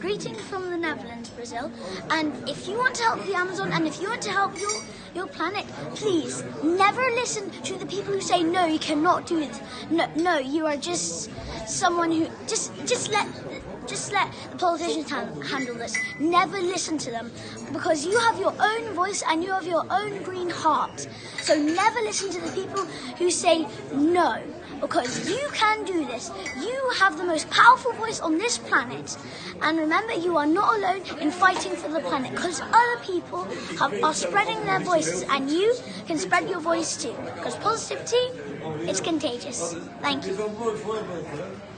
Greetings from the Netherlands, Brazil. And if you want to help the Amazon and if you want to help your, your planet, please never listen to the people who say, no, you cannot do it. No, no, you are just someone who, just, just let, just let the politicians han- handle this. Never listen to them because you have your own voice and you have your own green heart. So never listen to the people who say no because you can do this. You have the most powerful voice on this planet. And remember, you are not alone in fighting for the planet because other people have, are spreading their voices and you can spread your voice too. Because positivity, it's contagious. Thank you.